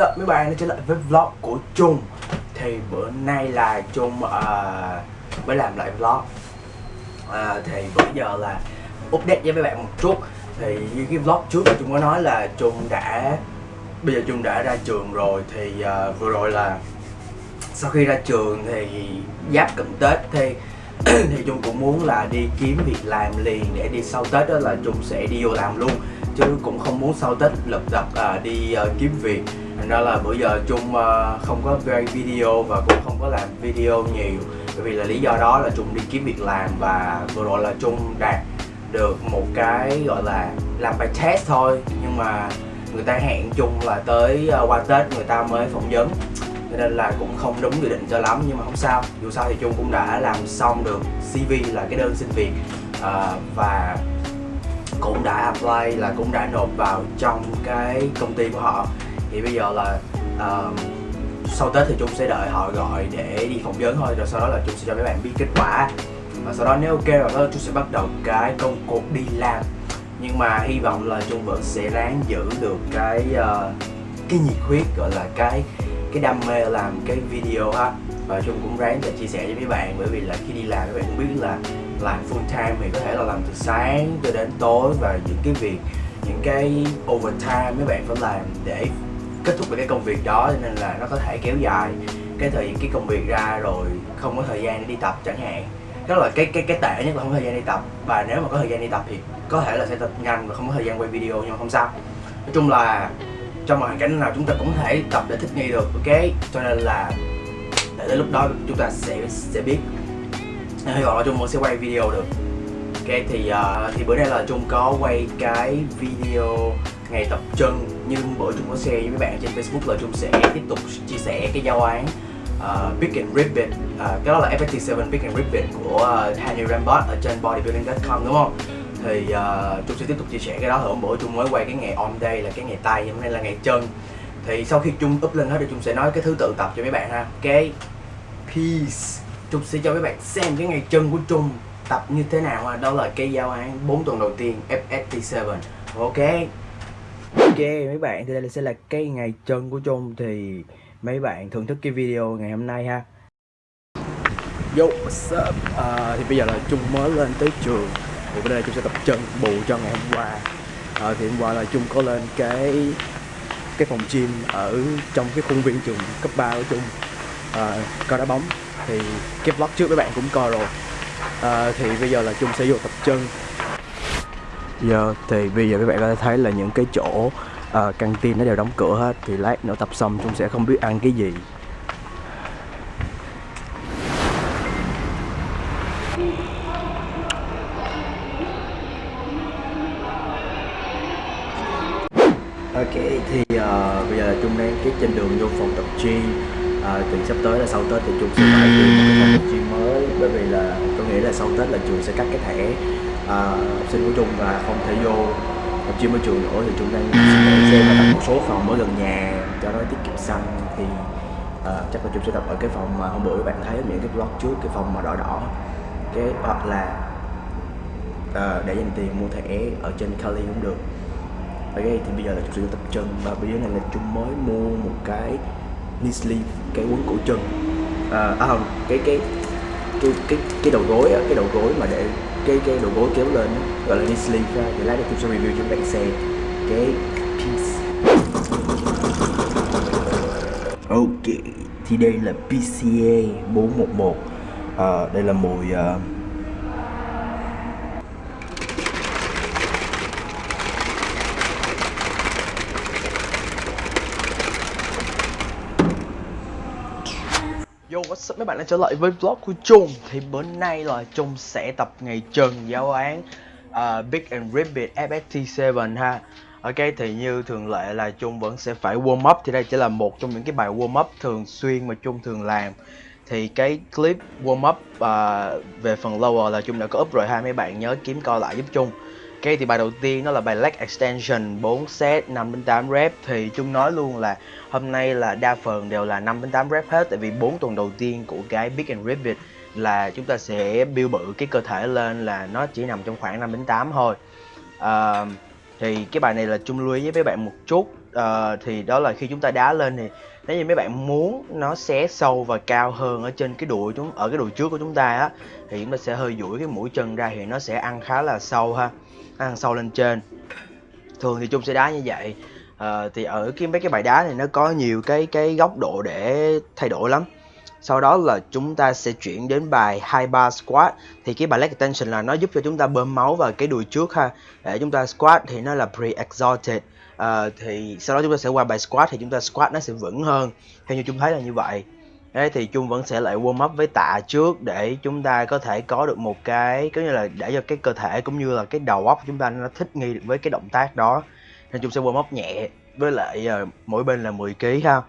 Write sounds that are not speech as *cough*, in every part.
What's up mấy bạn đã trở lại với vlog của Trung. Thì bữa nay là Trung uh, mới làm lại vlog. Uh, Thì bây giờ là update với mấy bạn một chút. Thì như cái vlog trước là Trung có nói là Trung đã Bây giờ Trung đã ra trường rồi. Thì uh, vừa rồi là Sau khi ra trường thì giáp cận Tết. Thì *clears throat* thì Trung cũng muốn là đi kiếm việc làm liền để đi sau Tết đó là Trung sẽ đi vô làm luôn. Chứ cũng không muốn sau Tết lập đập à, đi uh, kiếm việc thành ra là bữa giờ Trung ờ, không có quay video và cũng không có làm video nhiều. Bởi vì là lý do đó là Trung đi kiếm việc làm và vừa rồi là Trung đạt được một cái gọi là làm bài test thôi. Nhưng mà người ta hẹn Trung là tới ờ, qua Tết người ta mới phỏng vấn. Cho nên là cũng không đúng dự định cho lắm nhưng mà không sao. Dù sao thì Trung cũng đã làm xong được CV là cái đơn xin việc uh, và cũng đã apply là cũng đã nộp vào trong cái công ty của họ thì bây giờ là uh, sau Tết thì Trung sẽ đợi họ gọi để đi phỏng vấn thôi rồi sau đó là Trung sẽ cho mấy bạn biết kết quả. Và sau đó nếu ok rồi đó Trung sẽ bắt đầu cái công cuộc đi làm. Nhưng mà hy vọng là Trung vẫn sẽ ráng giữ được cái uh, cái nhiệt huyết gọi là cái cái đam mê làm cái video ha. Và Trung cũng ráng để chia sẻ với mấy bạn bởi vì là khi đi làm các bạn cũng biết là làm full time thì có thể là làm từ sáng cho đến tối. Và những cái việc những cái overtime mấy bạn phải làm để kết thúc được cái công việc đó cho nên là nó có thể kéo dài cái thời cái công việc ra rồi không có thời gian để đi tập chẳng hạn. Đó là cái cái cái tệ nhất là không có thời gian đi tập. Và nếu mà có thời gian đi tập thì có thể là sẽ tập nhanh và không có thời gian quay video nhưng mà không sao. Nói chung là trong hoàn cảnh nào chúng ta cũng thể tập để thích nghi được ok? Cho nên là để đến lúc đó chúng ta sẽ sẽ biết. Hy vọng là chung sẽ quay video được. Ok thì uh, thì bữa nay là chung có quay cái video ngày tập chân như bữa Trung có share với mấy bạn trên Facebook là Trung sẽ tiếp tục chia sẻ cái giáo án ờ, uh, Big and Ribbit uh, ờ, cái đó là FFT7 Big and Ribbit của ờ, uh, Hanny Rambot ở trên bodybuilding.com đúng không? Thì uh, Trung sẽ tiếp tục chia sẻ cái đó hôm bữa Trung mới quay cái ngày on day là cái ngày tay hôm nay là ngày chân. Thì sau khi Trung up lên hết thì Trung sẽ nói cái thứ tự tập cho mấy bạn ha. Cái peace Trung sẽ cho mấy bạn xem cái ngày chân của Trung tập như thế nào ha. Đó là cái giao án 4 tuần đầu tiên FST7 ok ok mấy bạn thì đây sẽ là cái ngày chân của Trung. Thì mấy bạn thưởng thức cái video ngày hôm nay ha. Yo, what's up? À, thì bây giờ là Trung mới lên tới trường. Thì bữa nay Trung sẽ tập chân bù cho ngày hôm qua. À, thì hôm qua là Trung có lên cái cái phòng gym ở trong cái khuôn viên trường cấp 3 của Trung. À, coi đá bóng. Thì cái vlog trước mấy bạn cũng coi rồi. À, thì bây giờ là Trung sẽ vô tập chân. Giờ thì bây giờ các bạn có thể thấy là những cái chỗ uh, căng tin nó đều đóng cửa hết thì lát nữa tập xong Trung sẽ không biết ăn cái gì. Ok thì uh, bây giờ là Trung đang cái trên đường vô phòng tập gym. Ờ, uh, Thì sắp tới là sau Tết thì Trung sẽ phải đi một cái phòng tập gym mới Bởi vì là có nghĩ là sau Tết là trường sẽ cắt cái thẻ uh, học sinh của Trung và không thể vô tập gym ở trường nữa Thì Trung đang xem là đặt một số phòng ở gần nhà cho nó tiết kiệm xăng. Thì uh, chắc là Trung sẽ tập ở cái phòng mà hôm bữa các bạn thấy những cái vlog trước Cái phòng mà đỏ đỏ. Cái hoặc là uh, để dành tiền mua thẻ ở trên Kali cũng được. Ok thì bây giờ là chúng sẽ tập chân và bây giờ này là chúng mới mua một cái sleeve cái quấn cổ chân. À, à không cái cái cái cái cái đầu gối á cái đầu gối mà để cái cái đầu gối kéo lên á gọi là knee sleeve ra thì lát nữa tôi sẽ review cho các bạn xem. Cái piece. Ok thì đây là PCA 411 à, đây là mùi uh, Yo what's up mấy bạn đã trở lại với vlog của Trung. Thì bữa nay là Trung sẽ tập ngày trần giáo án uh, Big and Ribbit FST7 ha. Ok thì như thường lệ là Trung vẫn sẽ phải warm up. Thì đây chỉ là một trong những cái bài warm up thường xuyên mà Trung thường làm. Thì cái clip warm up uh, về phần lower là Trung đã có up rồi ha. Mấy bạn nhớ kiếm coi lại giúp Trung. Ok thì bài đầu tiên nó là bài leg extension 4 set 5 đến 8 rep thì Trung nói luôn là hôm nay là đa phần đều là 5 đến 8 rep hết tại vì 4 tuần đầu tiên của cái Big and Ribbit là chúng ta sẽ build bự cái cơ thể lên là nó chỉ nằm trong khoảng 5 đến 8 thôi. Uh, thì cái bài này là chung lưu ý với mấy bạn một chút uh, thì đó là khi chúng ta đá lên thì nếu như mấy bạn muốn nó xé sâu và cao hơn ở trên cái đùi chúng ở cái đùi trước của chúng ta á thì chúng ta sẽ hơi duỗi cái mũi chân ra thì nó sẽ ăn khá là sâu ha ăn sâu lên trên. Thường thì chung sẽ đá như vậy. À, thì ở cái mấy cái bài đá này nó có nhiều cái cái góc độ để thay đổi lắm. Sau đó là chúng ta sẽ chuyển đến bài high bar squat. Thì cái bài leg extension là nó giúp cho chúng ta bơm máu vào cái đùi trước ha. Để chúng ta squat thì nó là pre-exalted à, thì sau đó chúng ta sẽ qua bài squat thì chúng ta squat nó sẽ vững hơn. Theo như chúng thấy là như vậy. Đấy, thì chung vẫn sẽ lại warm up với tạ trước để chúng ta có thể có được một cái có như là để cho cái cơ thể cũng như là cái đầu óc chúng ta nó thích nghi được với cái động tác đó. Nên chung sẽ warm up nhẹ với lại uh, mỗi bên là 10 kg ha.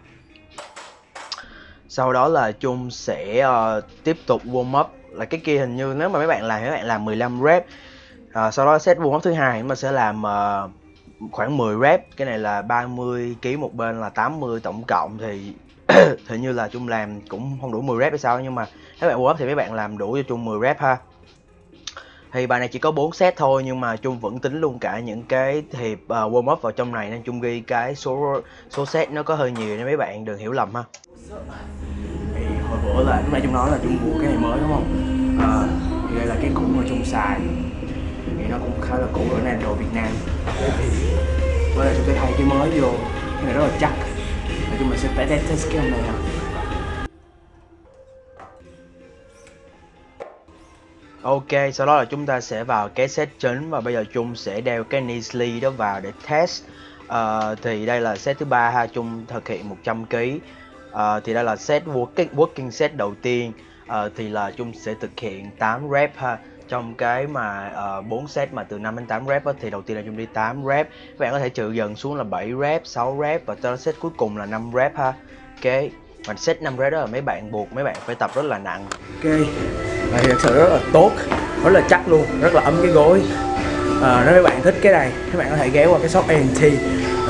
Sau đó là chung sẽ uh, tiếp tục warm up. Là cái kia hình như nếu mà mấy bạn làm mấy bạn làm 15 rep uh, sau đó set warm up thứ hai mà sẽ làm uh, khoảng 10 rep cái này là 30 kg một bên là 80 tổng cộng thì *clears throat* hình như là chung làm cũng không đủ 10 rep hay sao nhưng mà các bạn warm up thì mấy bạn làm đủ cho chung 10 rep ha. Thì bài này chỉ có 4 set thôi nhưng mà chung vẫn tính luôn cả những cái hiệp uh, warm up vào trong này nên chung ghi cái số số set nó có hơi nhiều nên mấy bạn đừng hiểu lầm ha. Thì hồi bữa là lúc nãy chung nói là chung mua cái này mới đúng không? À, thì đây là cái cũ mà chung xài. Thì nó cũng khá là cũ ở này đồ Việt Nam bữa nay chúng tôi thay cái mới vô cái này rất là chắc nói chung mình sẽ test test cái hôm này ha Ok, sau đó là chúng ta sẽ vào cái set chính và bây giờ Chung sẽ đeo cái knee sleeve đó vào để test. Uh, thì đây là set thứ ba ha, Chung thực hiện 100 kg. Uh, thì đây là set working, working set đầu tiên. Uh, thì là Chung sẽ thực hiện 8 rep ha. Trong cái mà ờ, uh, 4 set mà từ 5 đến 8 rep á, thì đầu tiên là chúng đi 8 rep. Các bạn có thể trừ dần xuống là 7 rep, 6 rep và tới set cuối cùng là 5 rep ha. Ok, và set 5 rep đó là mấy bạn buộc mấy bạn phải tập rất là nặng. Ok và thật sự rất là tốt rất là chắc luôn rất là ấm cái gối à, nếu mấy bạn thích cái này các bạn có thể ghé qua cái shop ANT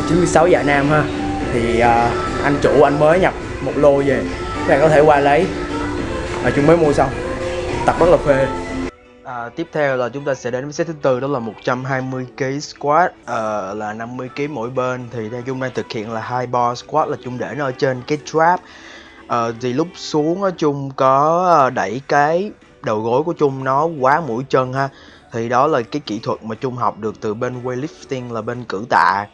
96 dạ Nam ha thì à, anh chủ anh mới nhập một lô về các bạn có thể qua lấy và chúng mới mua xong tập rất là phê À, tiếp theo là chúng ta sẽ đến với set thứ tư đó là 120 kg squat. Uh, là 50 kg mỗi bên. Thì theo chung đang thực hiện là hai bar squat là chung để nó ở trên cái trap. Uh, thì lúc xuống chung có à, đẩy cái đầu gối của Trung nó quá mũi chân ha. Thì đó là cái kỹ thuật mà Trung học được từ bên weightlifting là bên cử tạ.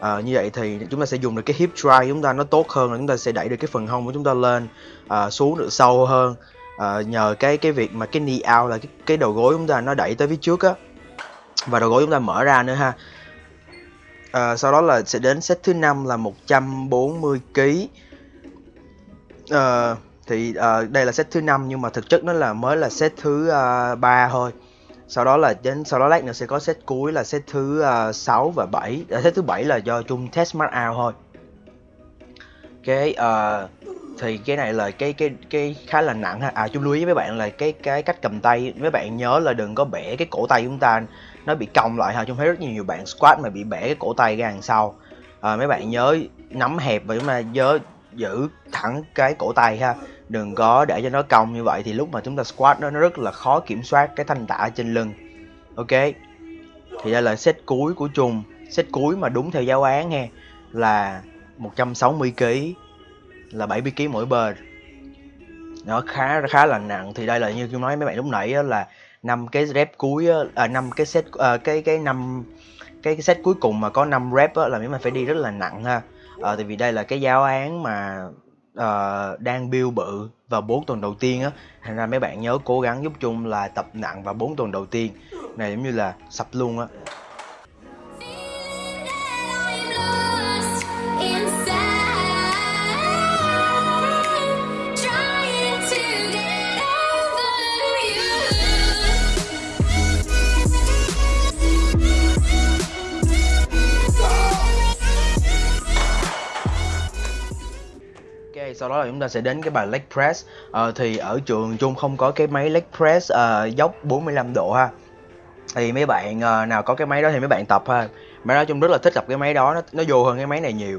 À, như vậy thì chúng ta sẽ dùng được cái hip drive chúng ta nó tốt hơn là chúng ta sẽ đẩy được cái phần hông của chúng ta lên à, xuống được sâu hơn uh, nhờ cái cái việc mà cái knee out là cái, cái đầu gối chúng ta nó đẩy tới phía trước á. Và đầu gối chúng ta mở ra nữa ha. Uh, sau đó là sẽ đến set thứ năm là 140 kg uh, thì uh, đây là set thứ năm nhưng mà thực chất nó là mới là set thứ uh, 3 thôi. Sau đó là đến sau đó lát nữa sẽ có set cuối là set thứ uh, 6 và 7 uh, set thứ bảy là do chung test mark out thôi. Cái uh, thì cái này là cái cái cái khá là nặng ha. À chung lưu ý với bạn là cái cái cách cầm tay mấy bạn nhớ là đừng có bẻ cái cổ tay chúng ta nó bị cong lại ha chung thấy rất nhiều bạn squat mà bị bẻ cái cổ tay ra đằng sau. À, mấy bạn nhớ nắm hẹp và chúng ta nhớ giữ thẳng cái cổ tay ha. Đừng có để cho nó cong như vậy thì lúc mà chúng ta squat nó nó rất là khó kiểm soát cái thanh tạ trên lưng. Ok? Thì đây là set cuối của trùng set cuối mà đúng theo giáo án nghe là 160 kg là 70 kg mỗi bên. Nó khá khá là nặng. Thì đây là như tôi nói mấy bạn lúc nãy là năm cái rep cuối à năm cái set à, cái cái năm cái, cái set cuối cùng mà có 5 rep á, là mấy bạn phải đi rất là nặng ha. À, tại vì đây là cái giáo án mà uh, đang build bự vào 4 tuần đầu tiên á. Thành ra mấy bạn nhớ cố gắng giúp chung là tập nặng vào 4 tuần đầu tiên. Này giống như là sập luôn á. Sau đó là chúng ta sẽ đến cái bài leg press. À, thì ở trường chung không có cái máy leg press à, dốc 45 độ ha. Thì mấy bạn à, nào có cái máy đó thì mấy bạn tập ha. Máy đó chung rất là thích tập cái máy đó nó, nó vô hơn cái máy này nhiều.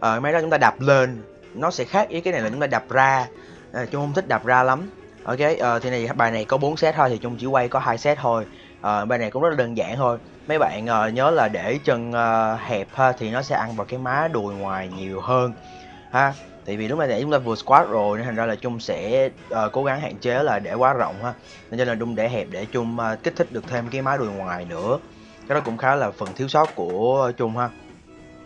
À, máy đó chúng ta đạp lên nó sẽ khác ý cái này là chúng ta đạp ra. À, chung không thích đạp ra lắm. Ok à, thì này bài này có 4 set thôi thì chung chỉ quay có hai set thôi. À, bài này cũng rất là đơn giản thôi. Mấy bạn à, nhớ là để chân à, hẹp ha thì nó sẽ ăn vào cái má đùi ngoài nhiều hơn ha tại vì lúc này chúng ta vừa squat rồi nên thành ra là chung sẽ uh, cố gắng hạn chế là để quá rộng ha. Nên cho là chung để hẹp để chung uh, ờ, kích thích được thêm cái má đùi ngoài nữa. Cái đó cũng khá là phần thiếu sót của chung ha.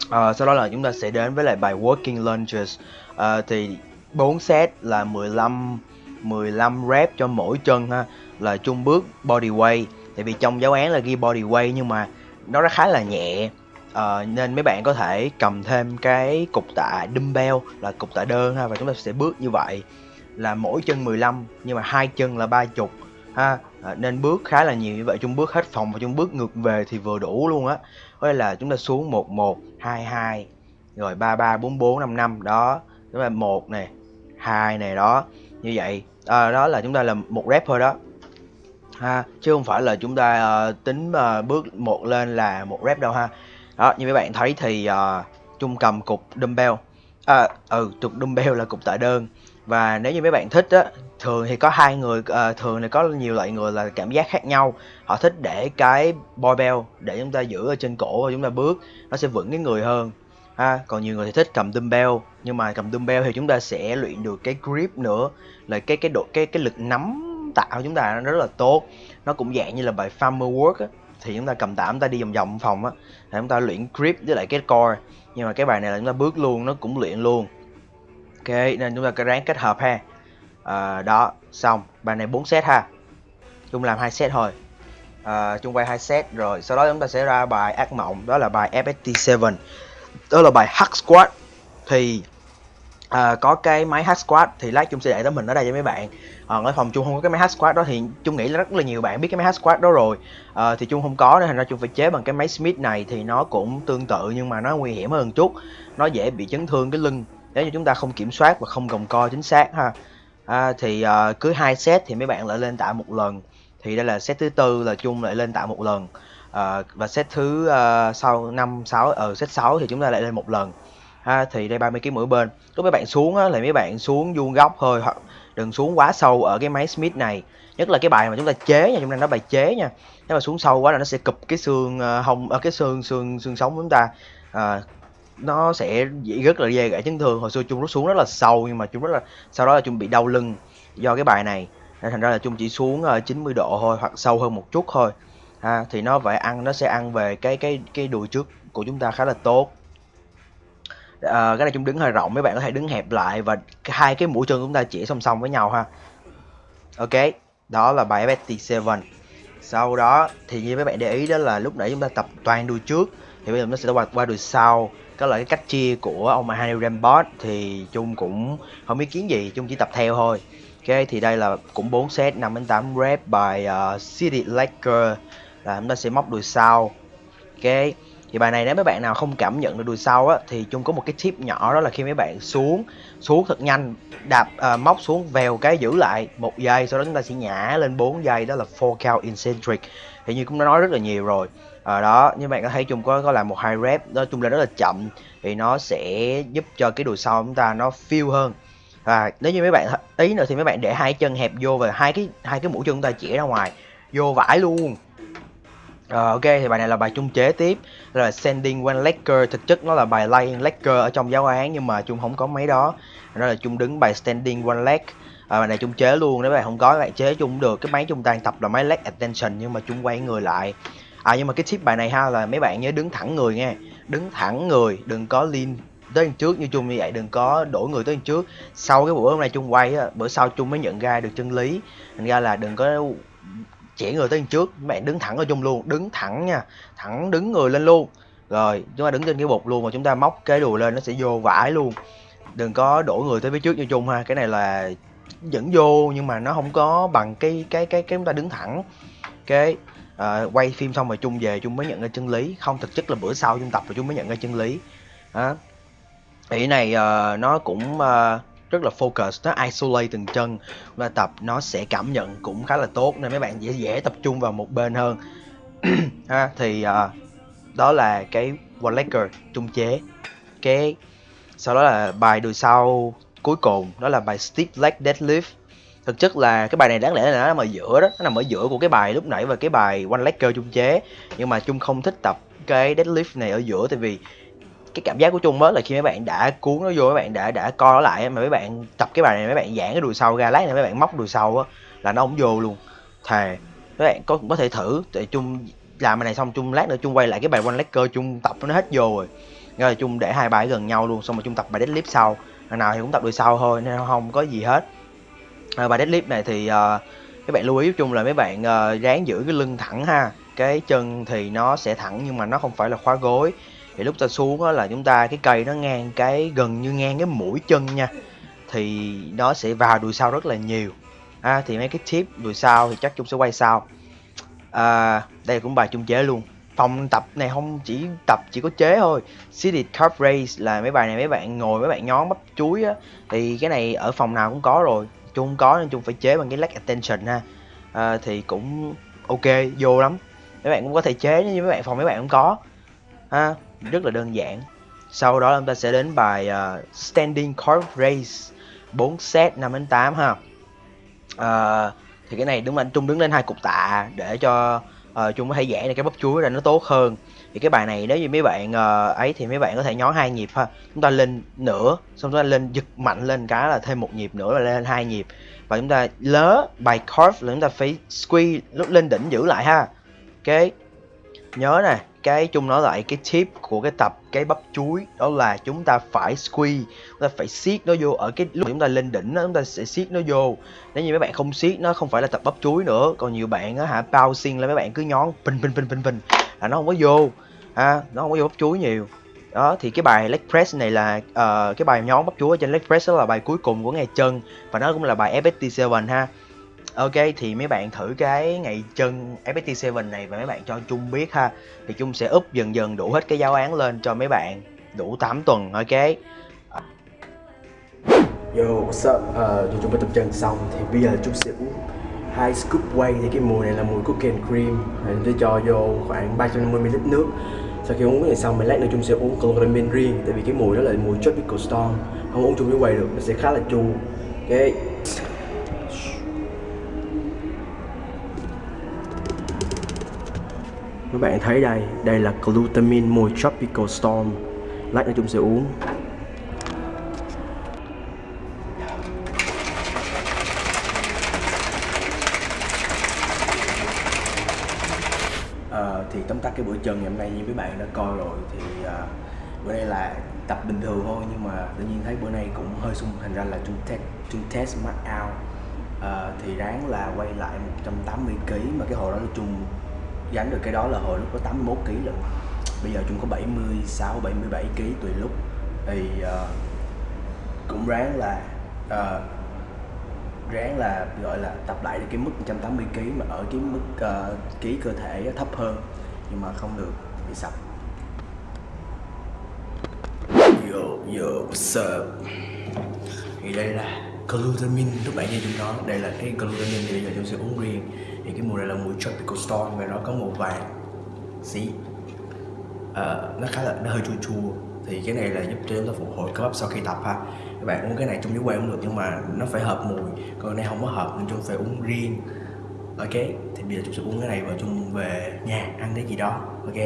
Uh, sau đó là chúng ta sẽ đến với lại bài working lunges. Uh, thì 4 set là 15 15 rep cho mỗi chân ha là chung bước body weight. Tại vì trong giáo án là ghi body weight nhưng mà nó khá là nhẹ uh, nên mấy bạn có thể cầm thêm cái cục tạ dumbbell là cục tạ đơn ha và chúng ta sẽ bước như vậy là mỗi chân 15 nhưng mà hai chân là ba chục ha. À, nên bước khá là nhiều như vậy chung bước hết phòng và chung bước ngược về thì vừa đủ luôn á. Có là chúng ta xuống 11 22 rồi 33 44 55 đó. Chúng ta một này hai này đó như vậy. À, đó là chúng ta làm một rep thôi đó. Ha chứ không phải là chúng ta uh, tính uh, bước một lên là một rep đâu ha đó như mấy bạn thấy thì ờ, uh, chung cầm cục dumbbell. À, ừ trục dumbbell là cục tạ đơn. Và nếu như mấy bạn thích á thường thì có hai người uh, thường thì có nhiều loại người là cảm giác khác nhau. Họ thích để cái barbell để chúng ta giữ ở trên cổ và chúng ta bước nó sẽ vững cái người hơn. Ha còn nhiều người thì thích cầm dumbbell nhưng mà cầm dumbbell thì chúng ta sẽ luyện được cái grip nữa là cái cái độ cái cái lực nắm tạo chúng ta nó rất là tốt. Nó cũng dạng như là bài farmer work á thì chúng ta cầm tạm ta đi vòng vòng phòng á để chúng ta luyện grip với lại cái core. Nhưng mà cái bài này là chúng ta bước luôn nó cũng luyện luôn. Ok nên chúng ta cứ ráng kết hợp ha. À, đó xong. Bài này 4 set ha. Chung làm hai set thôi. À, chung quay hai set rồi sau đó chúng ta sẽ ra bài ác mộng đó là bài FST 7 đó là bài hack squat. Thì à, có cái máy hack squat thì lát chung sẽ để tấm hình ở đây cho mấy bạn. Ờ, à, ở phòng chung không có cái máy hack squat đó thì chung nghĩ là rất là nhiều bạn biết cái máy hack squat đó rồi. À, thì chung không có nên thành ra chung phải chế bằng cái máy Smith này thì nó cũng tương tự nhưng mà nó nguy hiểm hơn chút. Nó dễ bị chấn thương cái lưng nếu như chúng ta không kiểm soát và không gồng co chính xác ha. À, thì à, cứ hai set thì mấy bạn lại lên tạ một lần. Thì đây là set thứ tư là chung lại lên tạ một lần. À, và set thứ uh, sau năm sáu ở set 6 thì chúng ta lại lên một lần. Ha thì đây 30 kg mỗi bên. Lúc mấy bạn xuống á, là mấy bạn xuống vuông góc thôi hoặc đừng xuống quá sâu ở cái máy Smith này. Nhất là cái bài mà chúng ta chế nha chúng ta nói bài chế nha. Nếu mà xuống sâu quá là nó sẽ cụp cái xương ờ, hông ở cái xương xương xương sống của chúng ta. À, nó sẽ rất là dễ gãy chấn thương. Hồi xưa chung nó xuống rất là sâu nhưng mà chúng rất là sau đó là chung bị đau lưng do cái bài này. Nên thành ra là chung chỉ xuống 90 độ thôi hoặc sâu hơn một chút thôi. Ha thì nó phải ăn nó sẽ ăn về cái cái cái đùi trước của chúng ta khá là tốt à, cái này chúng đứng hơi rộng mấy bạn có thể đứng hẹp lại và hai cái mũi chân chúng ta chỉ song song với nhau ha. Ok đó là bài FST 7 sau đó thì như mấy bạn để ý đó là lúc nãy chúng ta tập toàn đùi trước thì bây giờ nó sẽ qua, qua đùi sau. Có là cái cách chia của ông Mahani Rambot thì chung cũng không ý kiến gì chung chỉ tập theo thôi. Ok thì đây là cũng 4 set 5 đến 8 rep bài uh, City Laker. Là chúng ta sẽ móc đùi sau. Ok thì bài này nếu mấy bạn nào không cảm nhận được đùi sau á thì chung có một cái tip nhỏ đó là khi mấy bạn xuống xuống thật nhanh đạp uh, móc xuống vèo cái giữ lại một giây sau đó chúng ta sẽ nhả lên 4 giây đó là four count eccentric. Thì như cũng đã nói rất là nhiều rồi. Ở đó như bạn có thấy chung có có làm một hai rep đó chung là rất là chậm thì nó sẽ giúp cho cái đùi sau chúng ta nó feel hơn. Và nếu như mấy bạn ý nữa thì mấy bạn để hai chân hẹp vô và hai cái hai cái mũi chân chúng ta chỉ ra ngoài vô vải luôn. Uh, ok thì bài này là bài chung chế tiếp. Là sending one legger thực chất nó là bài laying legger ở trong giáo án nhưng mà chung không có mấy đó. Nó là chung đứng bài standing one leg. À, bài này chung chế luôn nếu bạn không có bạn chế chung được. Cái máy chung đang tập là máy leg attention nhưng mà chung quay người lại. À nhưng mà cái tip bài này ha là mấy bạn nhớ đứng thẳng người nghe, đứng thẳng người đừng có lean tới đằng trước như chung như vậy đừng có đổi người tới đằng trước. Sau cái buổi hôm nay chung quay á bữa sau chung mới nhận ra được chân lý. Thành ra là đừng có chỉ người tới trước mẹ đứng thẳng ở chung luôn đứng thẳng nha thẳng đứng người lên luôn. Rồi chúng ta đứng trên cái bục luôn mà chúng ta móc cái đùi lên nó sẽ vô vải luôn. Đừng có đổ người tới phía trước như chung ha cái này là vẫn vô nhưng mà nó không có bằng cái cái cái cái chúng ta đứng thẳng. Cái uh, quay phim xong rồi chung về chung mới nhận ra chân lý. Không thực chất là bữa sau chung tập rồi chung mới nhận ra chân lý. Đó ý này uh, nó cũng uh, rất là focus nó isolate từng chân và tập nó sẽ cảm nhận cũng khá là tốt nên mấy bạn dễ dễ tập trung vào một bên hơn. *clears throat* Ha thì uh, đó là cái one legger trung chế. Cái sau đó là bài đùi sau cuối cùng đó là bài stiff leg deadlift. Thực chất là cái bài này đáng lẽ là nó nằm ở giữa đó nó nằm ở giữa của cái bài lúc nãy và cái bài one leg curl chung chế. Nhưng mà chung không thích tập cái deadlift này ở giữa tại vì cái cảm giác của chung mới là khi mấy bạn đã cuốn nó vô mấy bạn đã đã co nó lại mà mấy bạn tập cái bài này mấy bạn giãn cái đùi sau ra lát này mấy bạn móc đùi sau á là nó không vô luôn. Thề mấy bạn có có thể thử tại chung làm bài này xong chung lát nữa chung quay lại cái bài one leg chung tập nó hết vô rồi. Nên là chung để hai bài gần nhau luôn xong rồi chung tập bài deadlift sau. Lần nào thì cũng tập đùi sau thôi nên không có gì hết. À, bài deadlift này thì uh, các bạn lưu ý chung là mấy bạn uh, ráng giữ cái lưng thẳng ha. Cái chân thì nó sẽ thẳng nhưng mà nó không phải là khóa gối thì lúc ta xuống đó là chúng ta cái cây nó ngang cái gần như ngang cái mũi chân nha thì nó sẽ vào đùi sau rất là nhiều. À, thì mấy cái tip đùi sau thì chắc chung sẽ quay sau. À, đây cũng bài chung chế luôn. Phòng tập này không chỉ tập chỉ có chế thôi. Seated Cup Race là mấy bài này mấy bạn ngồi mấy bạn nhón bắp chuối á. Thì cái này ở phòng nào cũng có rồi. Chung có nên chung phải chế bằng cái leg attention ha. À, thì cũng ok vô lắm. Mấy bạn cũng có thể chế như mấy bạn phòng mấy bạn cũng có. Ha rất là đơn giản. Sau đó chúng ta sẽ đến bài uh, standing card race 4 set 5 đến 8 ha. Uh, thì cái này đúng là trung đứng lên hai cục tạ để cho uh, có thể giãn được cái bắp chuối ra nó tốt hơn. Thì cái bài này nếu như mấy bạn uh, ấy thì mấy bạn có thể nhón hai nhịp ha. Chúng ta lên nửa xong chúng ta lên giật mạnh lên cái là thêm một nhịp nữa là lên hai nhịp. Và chúng ta lớ bài curve là chúng ta phải squeeze lúc lên đỉnh giữ lại ha. Ok. Nhớ này cái chung nói lại cái tip của cái tập cái bắp chuối đó là chúng ta phải squeeze chúng ta phải siết nó vô ở cái lúc chúng ta lên đỉnh đó, chúng ta sẽ siết nó vô. Nếu như mấy bạn không siết nó không phải là tập bắp chuối nữa. Còn nhiều bạn á hả bouncing là mấy bạn cứ nhón pin pin pin pin pin là nó không có vô ha nó không có vô bắp chuối nhiều. Đó thì cái bài leg press này là uh, cái bài nhón bắp chuối trên leg press đó là bài cuối cùng của ngày chân và nó cũng là bài FST7 ha. Ok thì mấy bạn thử cái ngày chân FPT7 này và mấy bạn cho Chung biết ha. Thì Chung sẽ úp dần dần đủ hết cái giáo án lên cho mấy bạn đủ 8 tuần ok? Yo, what's up? Uh, chúng mới tập chân xong thì bây giờ chúng sẽ uống hai scoop whey thì cái mùi này là mùi cookie and cream. Sẽ cho vô khoảng 350ml nước. Sau khi uống cái này xong mình lát nữa chúng sẽ uống chloramine riêng tại vì cái mùi đó là mùi tropical storm. Không uống chung với whey được nó sẽ khá là chua. Ok. Các bạn thấy đây đây là glutamine mùi tropical storm. Lát nữa chúng sẽ uống. À, thì tóm tắt cái bữa trần ngày hôm nay như mấy bạn đã coi rồi thì à, bữa nay là tập bình thường thôi nhưng mà tự nhiên thấy bữa nay cũng hơi sung thành ra là chúng test chúng test mắt out. À, thì ráng là quay lại 180 kg mà cái hồi đó là chung gánh được cái đó là hồi lúc có 81 kg lận. Bây giờ chúng có 76 77 kg tùy lúc. Thì uh, cũng ráng là uh, ráng là gọi là tập lại được cái mức 180 kg mà ở cái mức uh, ký cơ thể thấp hơn. Nhưng mà không được bị sập. Yo yo what's up? Thì đây là glutamine lúc nãy như chúng nói. Đây là cái glutamine thì bây giờ chúng sẽ uống riêng thì cái mùi này là mùi tropical storm và nó có màu vàng xí. À, nó khá là nó hơi chua chua. Thì cái này là giúp cho chúng ta phục hồi cơ bắp sau khi tập ha. Các bạn uống cái này trong dưới quay cũng được nhưng mà nó phải hợp mùi. Còn này không có hợp nên chúng phải uống riêng. Ok thì bây giờ chúng sẽ uống cái này và chung về nhà ăn cái gì đó. Ok.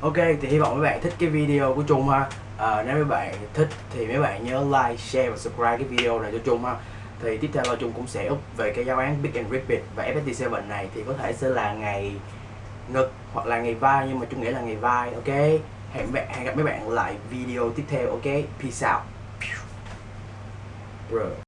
Ok thì hy vọng mấy bạn thích cái video của chung ha. À, nếu mấy bạn thích thì mấy bạn nhớ like share và subscribe cái video này cho chung ha thì tiếp theo là chung cũng sẽ úp về cái giáo án Big and Rapid và FST7 này thì có thể sẽ là ngày ngực hoặc là ngày vai, nhưng mà chung nghĩ là ngày vai, ok? Hẹn bạn, hẹn gặp mấy bạn lại video tiếp theo, ok? Peace out. Bro.